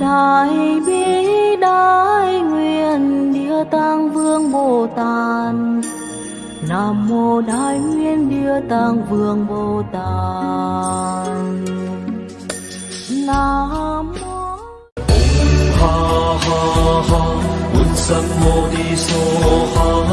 Đại bi đại nguyện Địa Tạng Vương Bồ Tát nam mô đại nguyên địa tạng vương bồ tát. Nam mô ha ha ha bụt sam mô đi so ha